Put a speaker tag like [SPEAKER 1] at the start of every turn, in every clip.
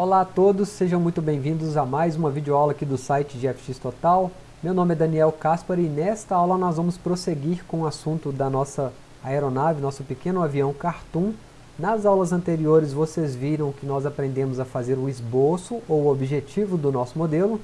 [SPEAKER 1] Olá a todos, sejam muito bem-vindos a mais uma videoaula aqui do site de FX Total. Meu nome é Daniel Caspar e nesta aula nós vamos prosseguir com o assunto da nossa aeronave, nosso pequeno avião Cartoon. Nas aulas anteriores vocês viram que nós aprendemos a fazer o esboço ou o objetivo do nosso modelo.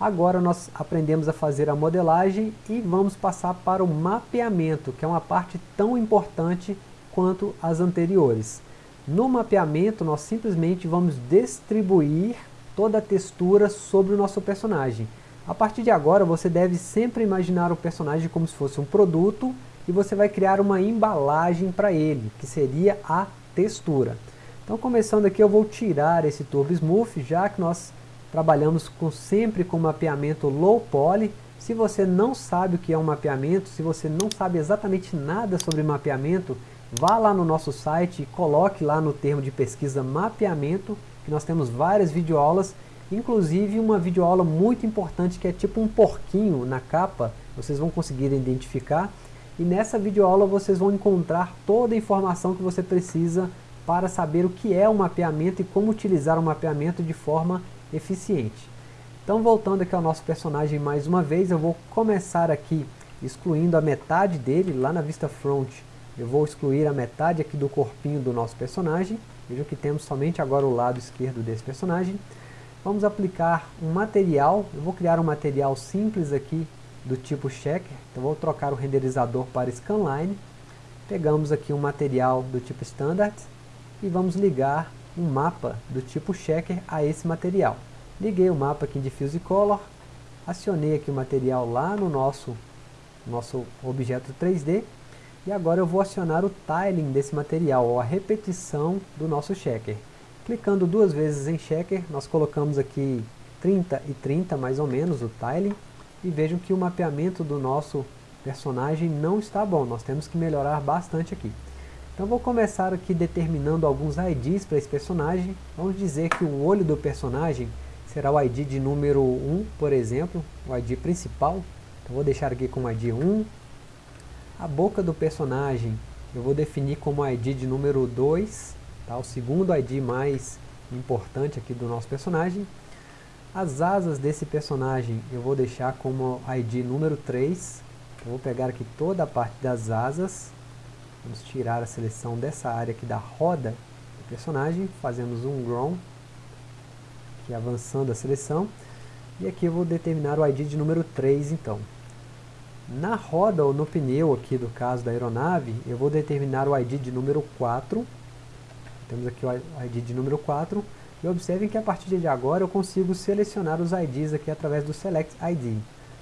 [SPEAKER 1] Agora nós aprendemos a fazer a modelagem e vamos passar para o mapeamento, que é uma parte tão importante quanto as anteriores. No mapeamento, nós simplesmente vamos distribuir toda a textura sobre o nosso personagem. A partir de agora, você deve sempre imaginar o personagem como se fosse um produto e você vai criar uma embalagem para ele, que seria a textura. Então, começando aqui, eu vou tirar esse Turbo Smooth, já que nós trabalhamos com, sempre com mapeamento low poly. Se você não sabe o que é um mapeamento, se você não sabe exatamente nada sobre mapeamento, vá lá no nosso site e coloque lá no termo de pesquisa mapeamento, que nós temos várias videoaulas, inclusive uma videoaula muito importante que é tipo um porquinho na capa, vocês vão conseguir identificar, e nessa videoaula vocês vão encontrar toda a informação que você precisa para saber o que é o mapeamento e como utilizar o mapeamento de forma eficiente. Então voltando aqui ao nosso personagem mais uma vez, eu vou começar aqui excluindo a metade dele lá na vista front eu vou excluir a metade aqui do corpinho do nosso personagem. Vejam que temos somente agora o lado esquerdo desse personagem. Vamos aplicar um material. Eu vou criar um material simples aqui do tipo checker. Então vou trocar o renderizador para scanline. Pegamos aqui um material do tipo standard e vamos ligar um mapa do tipo checker a esse material. Liguei o mapa aqui em Diffuse Color, acionei aqui o material lá no nosso, nosso objeto 3D e agora eu vou acionar o tiling desse material, ou a repetição do nosso checker. Clicando duas vezes em checker, nós colocamos aqui 30 e 30 mais ou menos o tiling, e vejam que o mapeamento do nosso personagem não está bom, nós temos que melhorar bastante aqui. Então vou começar aqui determinando alguns IDs para esse personagem. Vamos dizer que o olho do personagem será o ID de número 1, por exemplo, o ID principal. Então vou deixar aqui com o ID 1, a boca do personagem eu vou definir como ID de número 2, tá? o segundo ID mais importante aqui do nosso personagem. As asas desse personagem eu vou deixar como ID número 3. Eu vou pegar aqui toda a parte das asas. Vamos tirar a seleção dessa área aqui da roda do personagem. Fazemos um grown, aqui avançando a seleção. E aqui eu vou determinar o ID de número 3 então. Na roda ou no pneu aqui do caso da aeronave, eu vou determinar o ID de número 4. Temos aqui o ID de número 4. E observem que a partir de agora eu consigo selecionar os IDs aqui através do Select ID.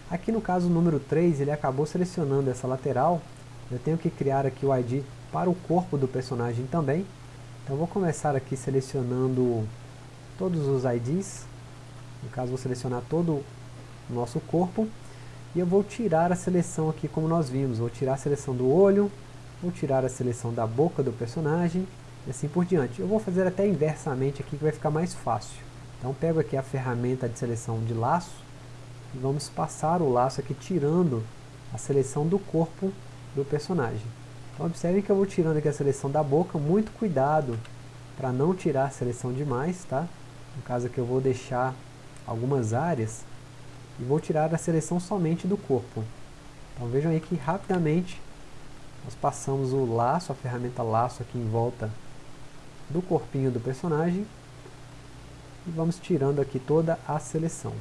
[SPEAKER 1] Aqui no caso o número 3, ele acabou selecionando essa lateral. Eu tenho que criar aqui o ID para o corpo do personagem também. Então vou começar aqui selecionando todos os IDs. No caso vou selecionar todo o nosso corpo. E eu vou tirar a seleção aqui como nós vimos. Vou tirar a seleção do olho, vou tirar a seleção da boca do personagem e assim por diante. Eu vou fazer até inversamente aqui que vai ficar mais fácil. Então pego aqui a ferramenta de seleção de laço e vamos passar o laço aqui tirando a seleção do corpo do personagem. Então observem que eu vou tirando aqui a seleção da boca, muito cuidado para não tirar a seleção demais, tá? No caso aqui eu vou deixar algumas áreas e vou tirar a seleção somente do corpo. Então vejam aí que rapidamente nós passamos o laço, a ferramenta laço aqui em volta do corpinho do personagem e vamos tirando aqui toda a seleção.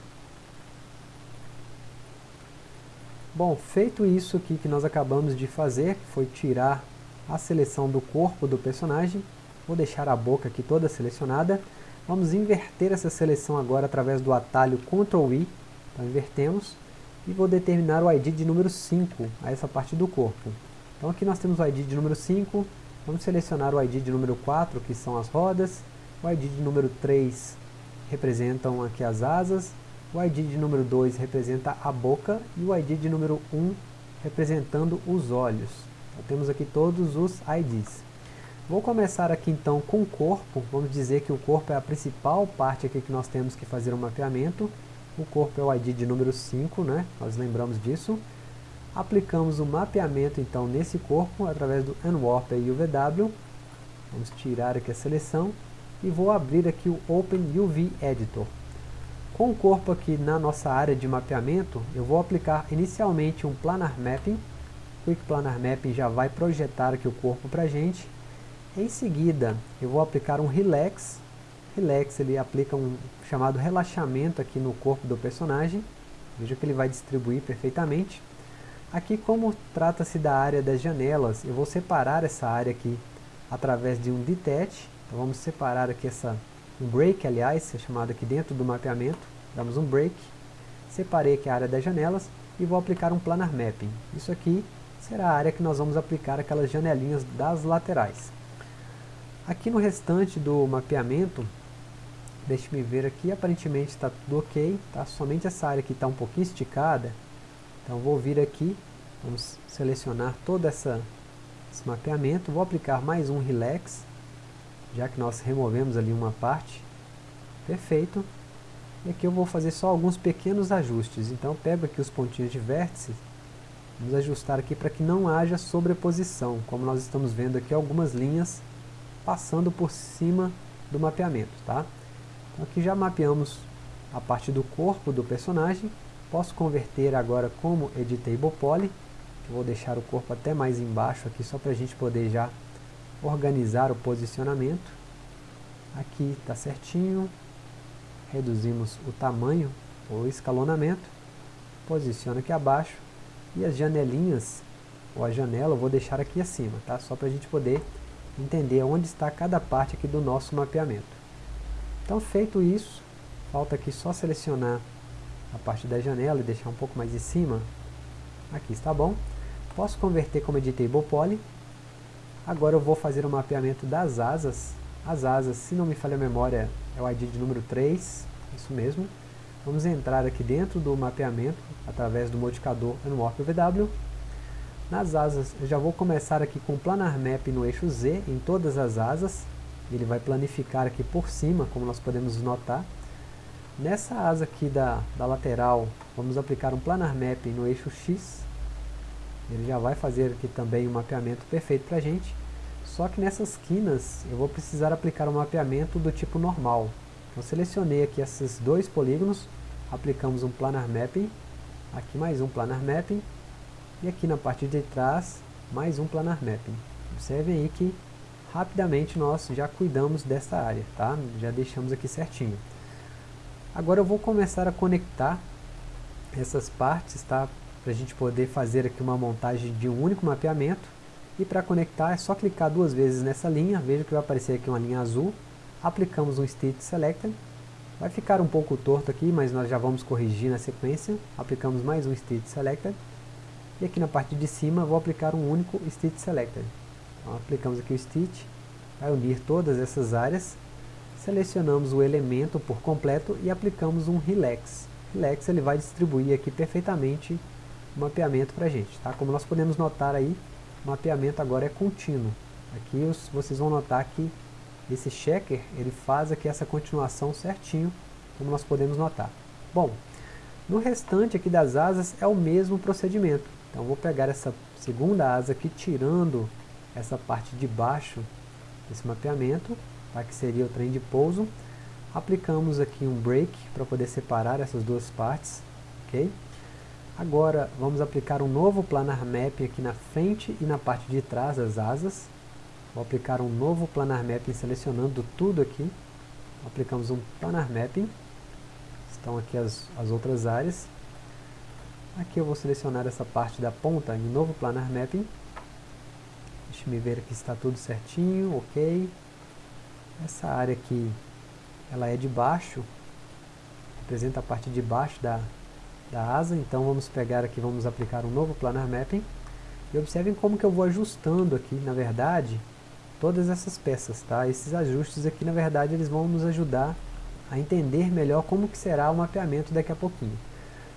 [SPEAKER 1] Bom, feito isso aqui que nós acabamos de fazer, que foi tirar a seleção do corpo do personagem, vou deixar a boca aqui toda selecionada, vamos inverter essa seleção agora através do atalho Ctrl I então invertemos e vou determinar o ID de número 5 a essa parte do corpo. Então aqui nós temos o ID de número 5, vamos selecionar o ID de número 4, que são as rodas, o ID de número 3 representam aqui as asas, o ID de número 2 representa a boca e o ID de número 1 representando os olhos. Então, temos aqui todos os IDs. Vou começar aqui então com o corpo, vamos dizer que o corpo é a principal parte aqui que nós temos que fazer o mapeamento, o corpo é o ID de número 5, né? nós lembramos disso. Aplicamos o mapeamento então nesse corpo através do Unwarp e UVW. Vamos tirar aqui a seleção e vou abrir aqui o Open UV Editor. Com o corpo aqui na nossa área de mapeamento, eu vou aplicar inicialmente um Planar Mapping. O Quick Planar Mapping já vai projetar aqui o corpo para a gente. Em seguida, eu vou aplicar um Relax. Relax ele aplica um chamado relaxamento aqui no corpo do personagem. Veja que ele vai distribuir perfeitamente. Aqui, como trata-se da área das janelas, eu vou separar essa área aqui através de um Detach. Então vamos separar aqui essa, um break, aliás, é chamado aqui dentro do mapeamento. Damos um break, separei aqui a área das janelas e vou aplicar um Planar Mapping. Isso aqui será a área que nós vamos aplicar aquelas janelinhas das laterais. Aqui no restante do mapeamento, deixe-me ver aqui, aparentemente está tudo ok, tá? somente essa área aqui está um pouquinho esticada, então vou vir aqui, vamos selecionar todo essa, esse mapeamento, vou aplicar mais um Relax, já que nós removemos ali uma parte, perfeito, e aqui eu vou fazer só alguns pequenos ajustes, então pego aqui os pontinhos de vértice, vamos ajustar aqui para que não haja sobreposição, como nós estamos vendo aqui algumas linhas passando por cima do mapeamento, tá? Aqui já mapeamos a parte do corpo do personagem, Posso converter agora como Editable Poly. Vou deixar o corpo até mais embaixo aqui, só para a gente poder já organizar o posicionamento. Aqui está certinho. Reduzimos o tamanho, o escalonamento. Posiciona aqui abaixo. E as janelinhas, ou a janela, eu vou deixar aqui acima, tá? Só para a gente poder entender onde está cada parte aqui do nosso mapeamento. Então feito isso, falta aqui só selecionar a parte da janela e deixar um pouco mais em cima, aqui está bom. Posso converter como Editable Poly. Agora eu vou fazer o mapeamento das asas. As asas, se não me falha a memória, é o ID de número 3, isso mesmo. Vamos entrar aqui dentro do mapeamento, através do modificador Unwarp VW. Nas asas, eu já vou começar aqui com o Planar Map no eixo Z, em todas as asas. Ele vai planificar aqui por cima, como nós podemos notar. Nessa asa aqui da, da lateral, vamos aplicar um Planar Mapping no eixo X. Ele já vai fazer aqui também um mapeamento perfeito para a gente. Só que nessas quinas eu vou precisar aplicar um mapeamento do tipo normal. Então selecionei aqui esses dois polígonos, aplicamos um Planar Mapping, aqui mais um Planar Mapping, e aqui na parte de trás mais um Planar Mapping. Observem aí que rapidamente nós já cuidamos dessa área, tá? já deixamos aqui certinho. Agora eu vou começar a conectar essas partes, tá? Para a gente poder fazer aqui uma montagem de um único mapeamento. E para conectar é só clicar duas vezes nessa linha, veja que vai aparecer aqui uma linha azul. Aplicamos um Stitch Selector. Vai ficar um pouco torto aqui, mas nós já vamos corrigir na sequência. Aplicamos mais um Stitch Selector. E aqui na parte de cima vou aplicar um único Stitch Selector. Então, aplicamos aqui o Stitch, vai unir todas essas áreas selecionamos o elemento por completo e aplicamos um Relax. Relax ele vai distribuir aqui perfeitamente o mapeamento para a gente. Tá? Como nós podemos notar aí, o mapeamento agora é contínuo. Aqui os, vocês vão notar que esse checker ele faz aqui essa continuação certinho, como nós podemos notar. Bom, no restante aqui das asas é o mesmo procedimento. Então vou pegar essa segunda asa aqui, tirando essa parte de baixo desse mapeamento, tá? que seria o trem de pouso. Aplicamos aqui um break para poder separar essas duas partes. ok? Agora vamos aplicar um novo planar mapping aqui na frente e na parte de trás das asas. Vou aplicar um novo planar mapping selecionando tudo aqui. Aplicamos um planar mapping. Estão aqui as, as outras áreas. Aqui eu vou selecionar essa parte da ponta em novo planar mapping. Deixa me ver aqui se está tudo certinho, ok. Essa área aqui, ela é de baixo, representa a parte de baixo da, da asa, então vamos pegar aqui, vamos aplicar um novo Planar Mapping. E observem como que eu vou ajustando aqui, na verdade, todas essas peças, tá? Esses ajustes aqui, na verdade, eles vão nos ajudar a entender melhor como que será o mapeamento daqui a pouquinho.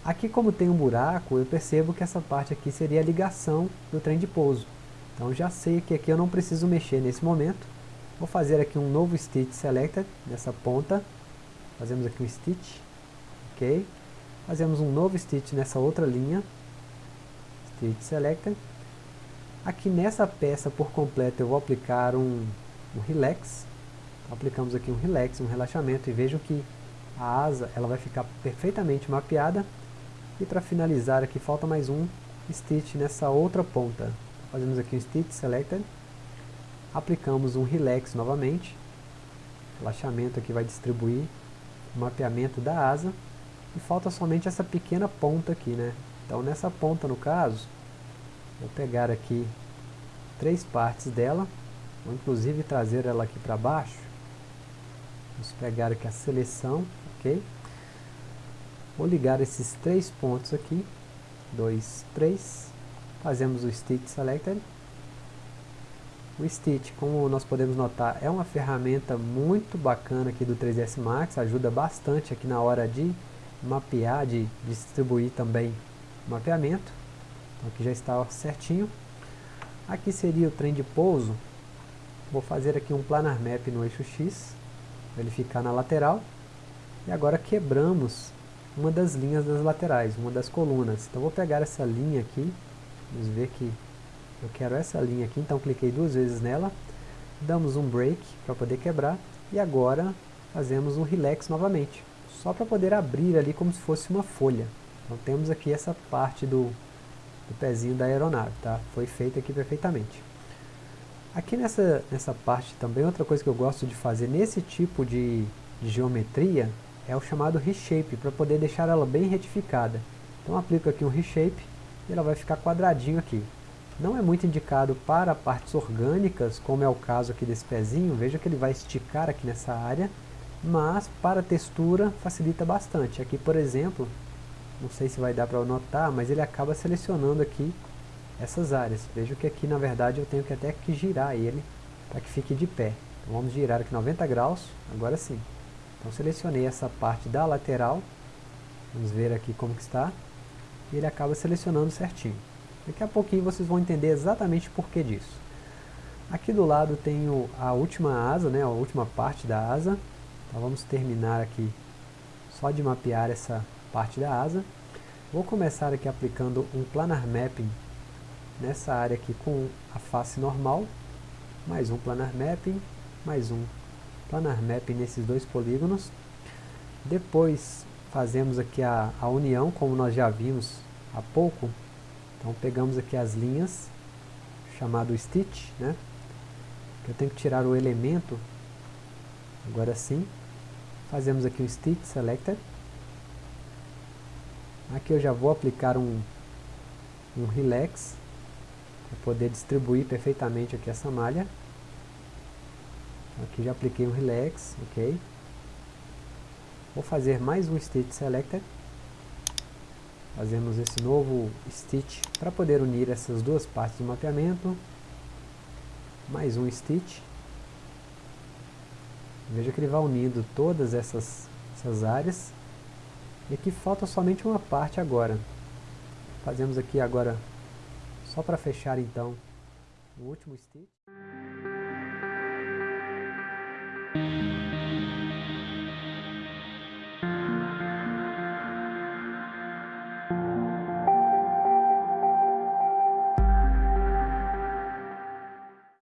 [SPEAKER 1] Aqui, como tem um buraco, eu percebo que essa parte aqui seria a ligação do trem de pouso. Então já sei que aqui eu não preciso mexer nesse momento. Vou fazer aqui um novo Stitch Selected nessa ponta. Fazemos aqui um Stitch. Ok. Fazemos um novo Stitch nessa outra linha. Stitch Selected. Aqui nessa peça por completo eu vou aplicar um, um Relax. aplicamos aqui um relax, um relaxamento e vejam que a asa ela vai ficar perfeitamente mapeada e para finalizar aqui falta mais um stitch nessa outra ponta fazemos aqui um stitch selected. Aplicamos um relax novamente. Relaxamento aqui vai distribuir o mapeamento da asa. E falta somente essa pequena ponta aqui né? Então nessa ponta no caso vou pegar aqui três partes dela. Vou inclusive trazer ela aqui para baixo. Vamos pegar aqui a seleção ok? Vou ligar esses três pontos aqui. 2, 3 fazemos o Stitch Selected o Stitch, como nós podemos notar, é uma ferramenta muito bacana aqui do 3ds Max, ajuda bastante aqui na hora de mapear, de distribuir também o mapeamento. Então aqui já está certinho. Aqui seria o trem de pouso. Vou fazer aqui um planar map no eixo X, para ele ficar na lateral. E agora quebramos uma das linhas das laterais, uma das colunas. Então vou pegar essa linha aqui, vamos ver que eu quero essa linha aqui, então cliquei duas vezes nela, damos um break para poder quebrar, e agora fazemos um relax novamente, só para poder abrir ali como se fosse uma folha. Então temos aqui essa parte do, do pezinho da aeronave, tá? Foi feita aqui perfeitamente. Aqui nessa, nessa parte também, outra coisa que eu gosto de fazer nesse tipo de, de geometria é o chamado reshape, para poder deixar ela bem retificada. Então aplico aqui um reshape e ela vai ficar quadradinho aqui. Não é muito indicado para partes orgânicas, como é o caso aqui desse pezinho, veja que ele vai esticar aqui nessa área, mas para textura facilita bastante. Aqui, por exemplo, não sei se vai dar para notar, mas ele acaba selecionando aqui essas áreas. Veja que aqui, na verdade, eu tenho que até que girar ele para que fique de pé. Então, vamos girar aqui 90 graus, agora sim. Então selecionei essa parte da lateral, vamos ver aqui como que está, e ele acaba selecionando certinho. Daqui a pouquinho vocês vão entender exatamente por que disso. Aqui do lado tenho a última asa, né, a última parte da asa. Então vamos terminar aqui só de mapear essa parte da asa. Vou começar aqui aplicando um planar mapping nessa área aqui com a face normal. Mais um planar mapping, mais um planar mapping nesses dois polígonos. Depois fazemos aqui a, a união, como nós já vimos há pouco, então pegamos aqui as linhas, chamado stitch, né? Eu tenho que tirar o elemento, agora sim. Fazemos aqui o stitch selected. Aqui eu já vou aplicar um, um relax, para poder distribuir perfeitamente aqui essa malha. Aqui já apliquei um relax, ok. Vou fazer mais um stitch selected fazemos esse novo stitch para poder unir essas duas partes do mapeamento. Mais um stitch. Veja que ele vai unindo todas essas, essas áreas. E aqui falta somente uma parte agora. Fazemos aqui agora só para fechar então o último stitch